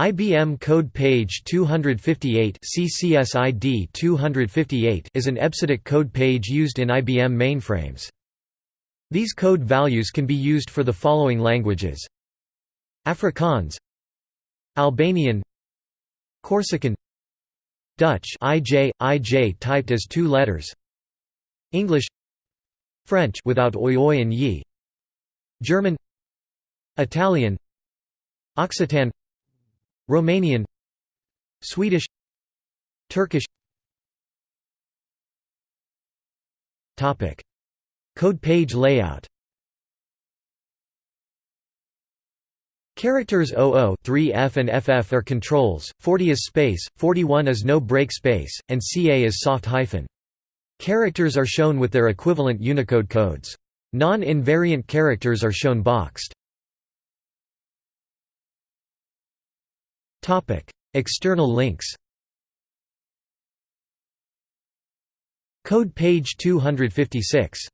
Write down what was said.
IBM Code Page 258 CCSID 258 is an EBCDIC code page used in IBM mainframes. These code values can be used for the following languages Afrikaans Albanian Corsican Dutch IJ, IJ typed as two letters English French without oi oi and yi German Italian Occitan Romanian Swedish Turkish Topic Code page layout Characters 00, 3F and FF are controls, 40 is space, 41 is no break space, and CA is soft hyphen. Characters are shown with their equivalent Unicode codes. Non-invariant characters are shown boxed. External links Code page 256